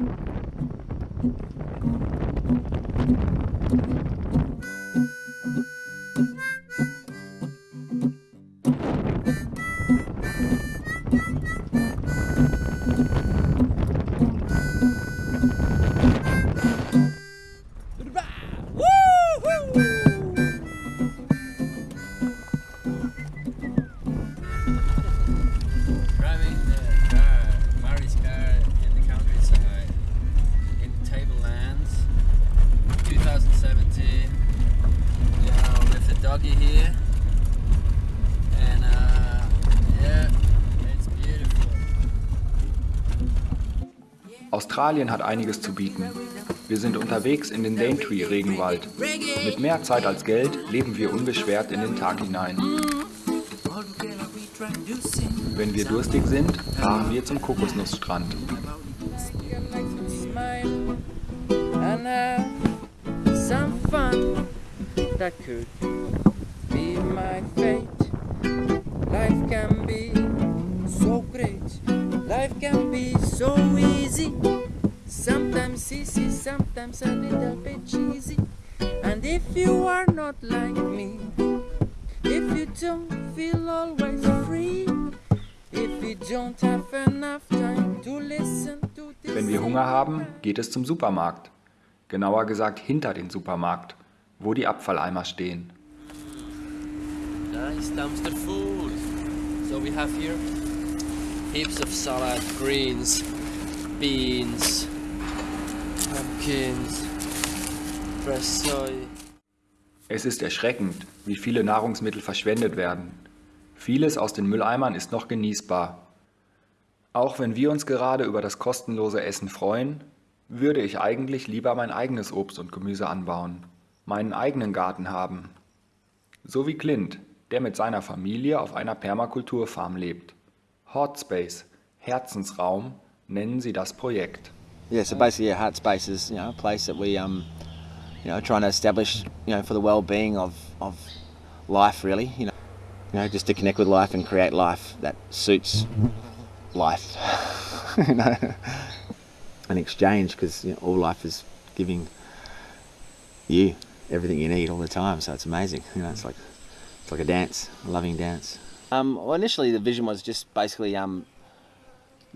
Thank you. Australien hat einiges zu bieten. Wir sind unterwegs in den Daintree-Regenwald. Mit mehr Zeit als Geld leben wir unbeschwert in den Tag hinein. Wenn wir durstig sind, fahren wir zum Kokosnussstrand. That could be my fate. Life can be great. Life can be so easy. Sometimes easy, sometimes a little bit cheesy. And if you are not like me, if you don't feel always free, if you don't have enough time to listen to this. Wenn wir Hunger haben, geht es zum Supermarkt. Genauer gesagt hinter den Supermarkt, wo die Abfalleimer stehen. Nice dumpster food. So we have here heaps of salad, greens, beans, pumpkins, fresh soy. Es ist erschreckend, wie viele Nahrungsmittel verschwendet werden. Vieles aus den Mülleimern ist noch genießbar. Auch wenn wir uns gerade über das kostenlose Essen freuen, würde ich eigentlich lieber mein eigenes Obst und Gemüse anbauen, meinen eigenen Garten haben. So wie Clint, der mit seiner Familie auf einer Permakulturfarm lebt. Heart Space, Herzensraum, nennen sie das Projekt. Yeah, so basically, Heart Space is you know a place that we um, you know, trying to establish you know for the well-being of of life, really. You know, you know, just to connect with life and create life that suits life. you know, an exchange because you know, all life is giving you everything you need all the time. So it's amazing. You know, it's like it's like a dance, a loving dance. Um, well, initially the vision was just basically um,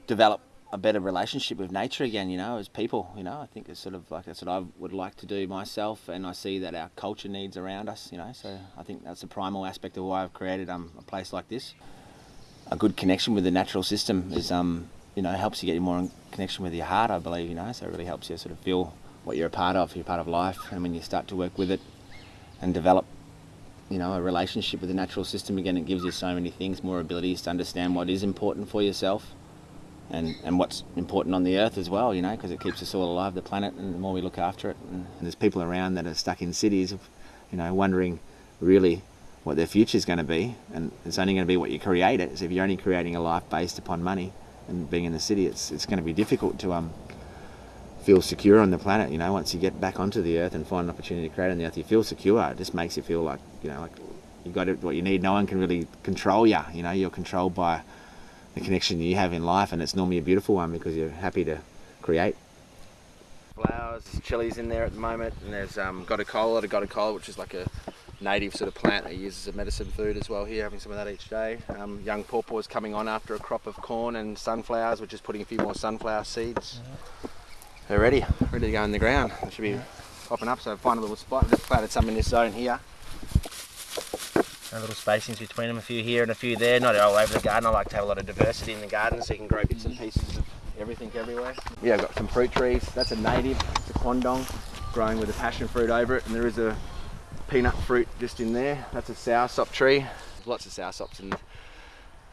develop a better relationship with nature again, you know, as people, you know, I think it's sort of like that's what I would like to do myself and I see that our culture needs around us, you know, so I think that's a primal aspect of why I've created um, a place like this. A good connection with the natural system is, um, you know, helps you get more in connection with your heart, I believe, you know, so it really helps you sort of feel what you're a part of, you're part of life, and when you start to work with it and develop you know, a relationship with the natural system again, it gives you so many things, more abilities to understand what is important for yourself and, and what's important on the earth as well, you know, because it keeps us all alive, the planet, and the more we look after it. And, and there's people around that are stuck in cities, you know, wondering really what their future is going to be, and it's only going to be what you create it. So if you're only creating a life based upon money and being in the city, it's, it's going to be difficult to um, feel secure on the planet. You know, once you get back onto the earth and find an opportunity to create on the earth, you feel secure. It just makes you feel like you know, like you got it, what you need. No one can really control you. You know, you're controlled by the connection you have in life, and it's normally a beautiful one because you're happy to create. Flowers, chilies in there at the moment, and there's um, gotu kola, the gotu kola, which is like a native sort of plant that uses as a medicine food as well here, having some of that each day. Um, young pawpaws coming on after a crop of corn and sunflowers, which is putting a few more sunflower seeds. They're ready, ready to go in the ground. They should be popping up, so find a little spot. Just planted some in this zone here. A little spacings between them, a few here and a few there, not all over the garden. I like to have a lot of diversity in the garden so you can grow bits and pieces of everything everywhere. Yeah, I've got some fruit trees. That's a native, it's a quandong, growing with a passion fruit over it, and there is a peanut fruit just in there. That's a soursop tree. There's lots of soursops in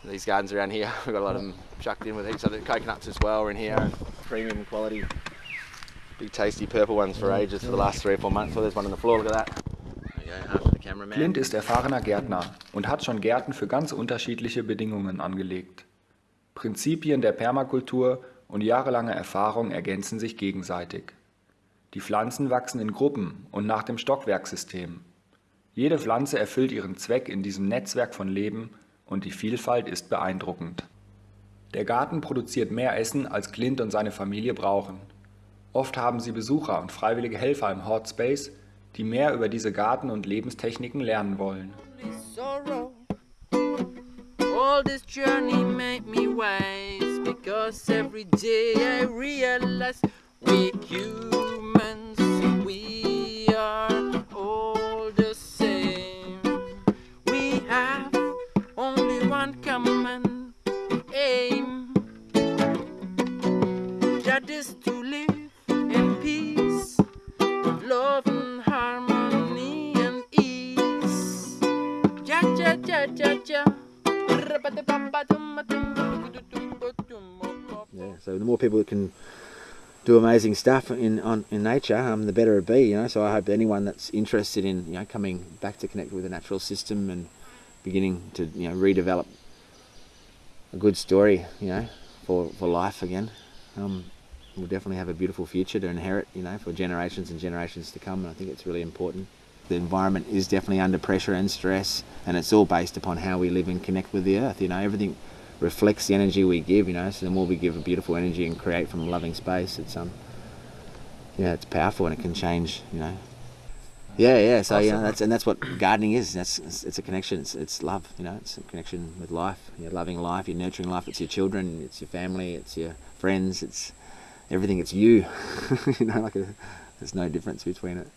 these gardens around here. We've got a lot of them chucked in with heaps of coconuts as well are in here, premium quality, big tasty purple ones for ages for the last three or four months. So there's one on the floor, look at that. Clint ist erfahrener Gärtner und hat schon Gärten für ganz unterschiedliche Bedingungen angelegt. Prinzipien der Permakultur und jahrelange Erfahrung ergänzen sich gegenseitig. Die Pflanzen wachsen in Gruppen und nach dem Stockwerksystem. Jede Pflanze erfüllt ihren Zweck in diesem Netzwerk von Leben und die Vielfalt ist beeindruckend. Der Garten produziert mehr Essen, als Clint und seine Familie brauchen. Oft haben sie Besucher und freiwillige Helfer im Hot Space, die mehr über diese Garten- und Lebenstechniken lernen wollen. All this journey made me wise because every day I realize we humans, we are all the same. We have only one common Ja, ja, ja. Yeah. So the more people that can do amazing stuff in on in nature, um, the better it be. You know. So I hope anyone that's interested in you know coming back to connect with the natural system and beginning to you know redevelop a good story, you know, for for life again, um, will definitely have a beautiful future to inherit. You know, for generations and generations to come. And I think it's really important. The environment is definitely under pressure and stress, and it's all based upon how we live and connect with the earth. You know, everything reflects the energy we give. You know, so the more we give a beautiful energy and create from a loving space, it's um, yeah, it's powerful and it can change. You know. Yeah, yeah. So yeah, Awesome. that's and that's what gardening is. That's it's, it's a connection. It's, it's love. You know, it's a connection with life. You're loving life. You're nurturing life. It's your children. It's your family. It's your friends. It's everything. It's you. you know, like a, there's no difference between it.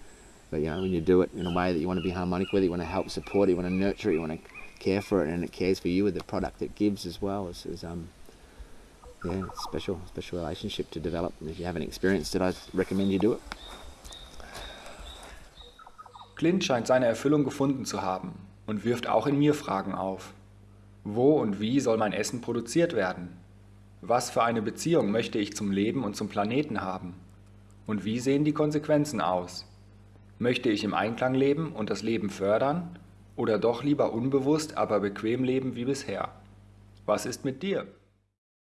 But you know, when you do it in a way that you want to be harmonic with it, you want to help support it, you want to nurture it, you want to care for it, and it cares for you with the product it gives as well. It's, it's um, yeah, special, special relationship to develop. And if you haven't experienced it, I recommend you do it. Clint scheint seine Erfüllung gefunden zu haben und wirft auch in mir Fragen auf. Wo und wie soll mein Essen produziert werden? Was für eine Beziehung möchte ich zum Leben und zum Planeten haben? Und wie sehen die Konsequenzen aus? Möchte ich im Einklang leben und das Leben fördern? Oder doch lieber unbewusst, aber bequem leben wie bisher? Was ist mit dir?